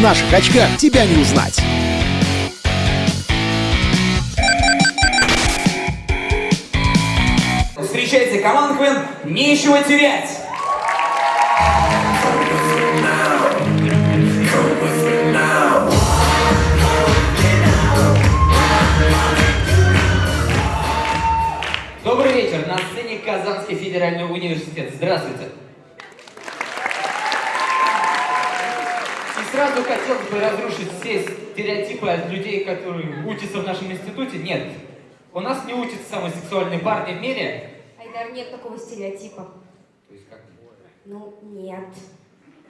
наших очках тебя не узнать. Встречайте, команда КВН «Нечего терять». Добрый вечер. На сцене Казанский федеральный университет. Здравствуйте. И сразу хотелось бы разрушить все стереотипы от людей, которые учатся в нашем институте. Нет, у нас не учатся самые сексуальные парни в мире. Айдар, нет такого стереотипа. То есть как? Ну, нет.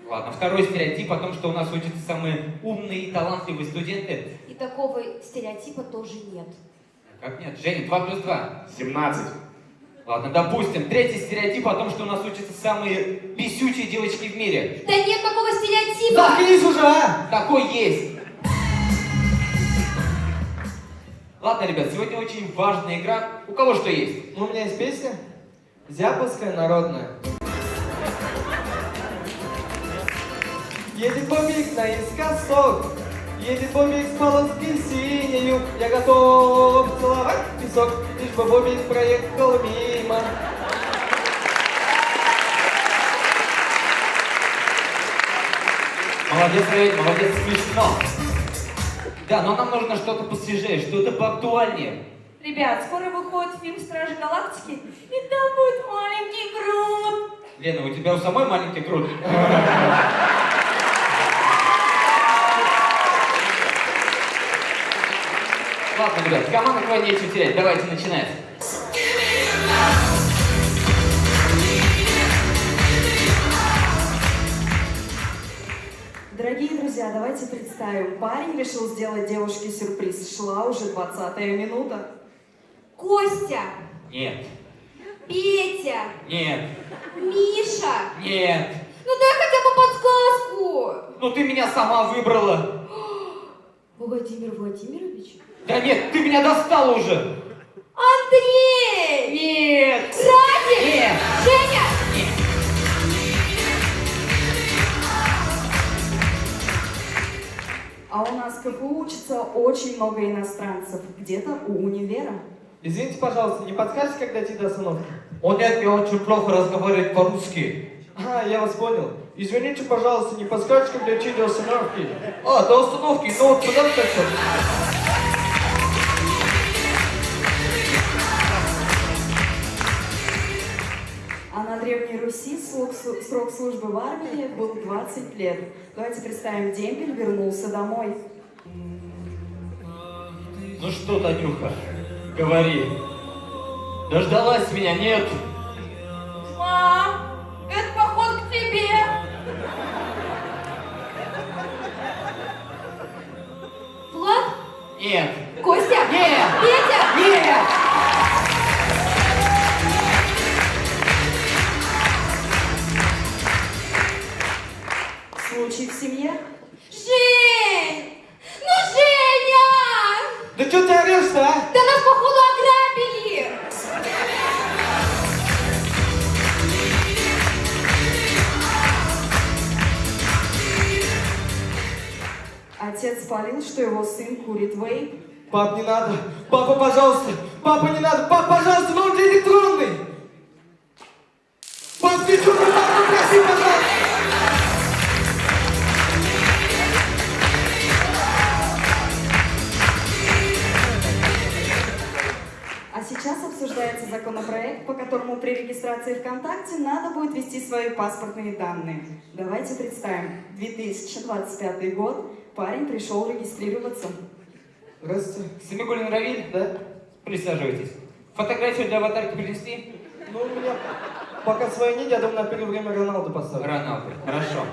Ладно, второй стереотип о том, что у нас учатся самые умные и талантливые студенты. И такого стереотипа тоже нет. Как нет? Женя, 2 плюс 2. 17. Ладно, допустим. Третий стереотип о том, что у нас учатся самые бесючие девочки в мире. Да нет такого стереотипа! Заткнись уже, а! Такой есть. Ладно, ребят, сегодня очень важная игра. У кого что есть? Ну, у меня есть песня. Зяповская народная. Едет бобик наискосок, едет бобик с полоски синею. Я готов целовать песок, лишь бы бобик проехал мимо. Молодец, Равиль, молодец, смешно. Да, но нам нужно что-то посвежее, что-то поактуальнее. Ребят, скоро выходит фильм «Стражи Галактики», и там будет маленький Грут. Лена, у тебя у самой маленький грудь. Ладно, ребят, команда КВН нечего терять, давайте начинать. Дорогие друзья, давайте представим. Парень решил сделать девушке сюрприз. Шла уже 20 минута. Костя! Нет, Петя! нет, Миша! нет. Ну дай хотя бы подсказку! Ну ты меня сама выбрала. Владимир Владимирович? Да нет, ты меня достала уже. Андрей! Нет. Радик! Нет. Женя! А у нас КФУ учится очень много иностранцев. Где-то у универа. Извините, пожалуйста, не подскажете, когда дойти до остановки? Он нет, я очень плохо разговаривает по-русски. А, я вас понял. Извините, пожалуйста, не подскажете, когда дойти до остановки? А, до остановки, ну вот куда ты так? А на Древней Руси срок, срок службы в армии был 20 лет. Давайте представим, демпель вернулся домой. Ну что, Танюха, говори. Дождалась меня, нет? Мам, Нет. Костя? Нет. Петя? Нет. Спалил, что его сын курит вейп. Пап, не надо. Папа, пожалуйста. Папа, не надо. Пап, пожалуйста, он же электронный. Что, папа, проси, пожалуйста. Сейчас обсуждается законопроект, по которому при регистрации ВКонтакте надо будет ввести свои паспортные данные. Давайте представим, 2025 год, парень пришел регистрироваться. Здравствуйте. Семигулин Равиль? Да? Присаживайтесь. Фотографию для аватарки принести? Ну, у меня пока своей нет, я думаю, на первое время Роналду поставлю. Роналду. Хорошо.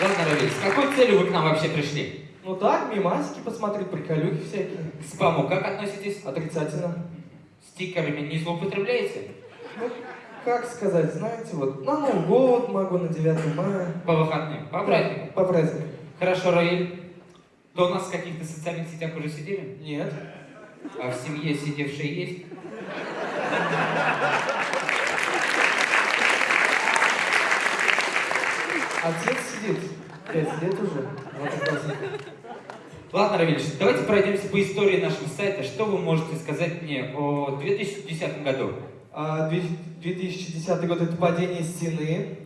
Ладно, Равиль, с какой целью вы к нам вообще пришли? Ну так, мимасики посмотреть, приколюхи всякие. К спаму как относитесь? Отрицательно. Стикерами не злоупотребляете? Ну, как сказать, знаете, вот на Новый год могу, на 9 мая. По выходным, по праздникам. По праздникам. Хорошо, Равиль. То у нас в каких-то социальных сетях уже сидели? Нет. А в семье сидевшие есть? Отец сидит. Пять лет уже. Вот и классно. Ладно, Равильевич, давайте пройдемся по истории нашего сайта. Что вы можете сказать мне о 2010 году? А, две- 2010 год это падение стены.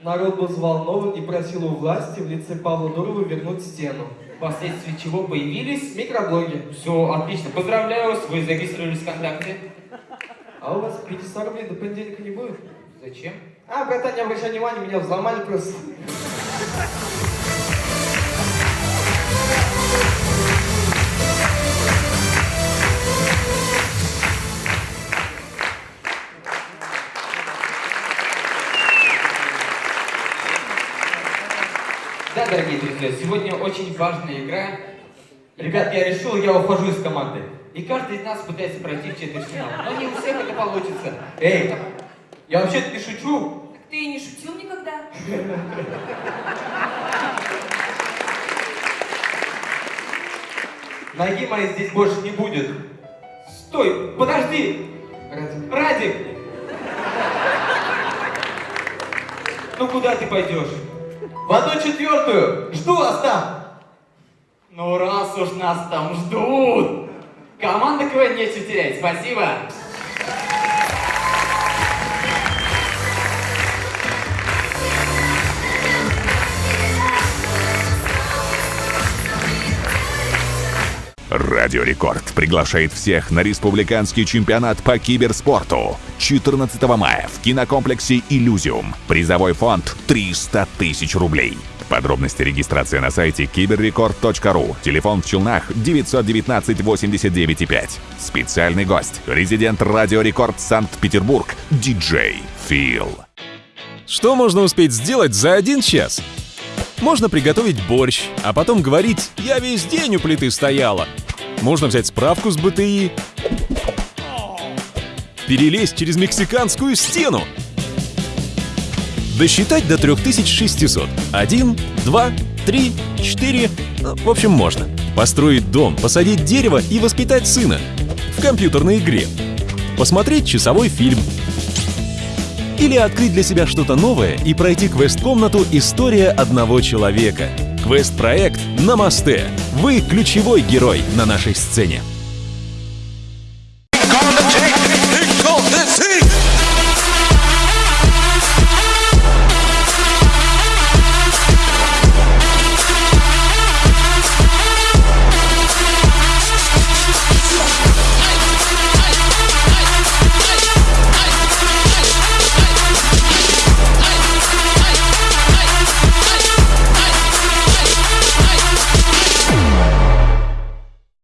Народ был взволнован и просил у власти в лице Павла Дурова вернуть стену. Впоследствии чего появились? Микроблоги. Все, отлично. Поздравляю вас, вы зарегистрировались ВКонтакте. А у вас 500 рублей до понедельника не будет? Зачем? А, братан, не обращай внимания, меня взломали просто. Да, дорогие друзья, сегодня очень важная игра. Ребят, я решил, я ухожу из команды. И каждый из нас пытается пройти в четвертьфинал. Но не у всех это получится. Эй, я вообще-то не шучу. Так ты не шутил никогда. Ноги моей здесь больше не будет. Стой, подожди. Ради- Радик! Ну куда ты пойдешь? В одну четвертую! Жду вас там! Ну раз уж нас там ждут! Команда КВН нечего терять, спасибо! Радио Рекорд приглашает всех на республиканский чемпионат по киберспорту 14 мая в кинокомплексе «Иллюзиум». Призовой фонд 300 тысяч рублей. Подробности регистрации на сайте киберрекорд.ру. Телефон в Челнах 919 89 5. Специальный гость. Резидент Радио Рекорд Санкт-Петербург. Диджей Фил. Что можно успеть сделать за один час? Можно приготовить борщ, а потом говорить «я весь день у плиты стояла». Можно взять справку с БТИ, перелезть через мексиканскую стену, досчитать до 3600. Один, два, три, четыре, ну, в общем, можно. Построить дом, посадить дерево и воспитать сына. В компьютерной игре. Посмотреть часовой фильм, или открыть для себя что-то новое и пройти квест-комнату «История одного человека». Квест-проект «Намасте». Вы ключевой герой на нашей сцене.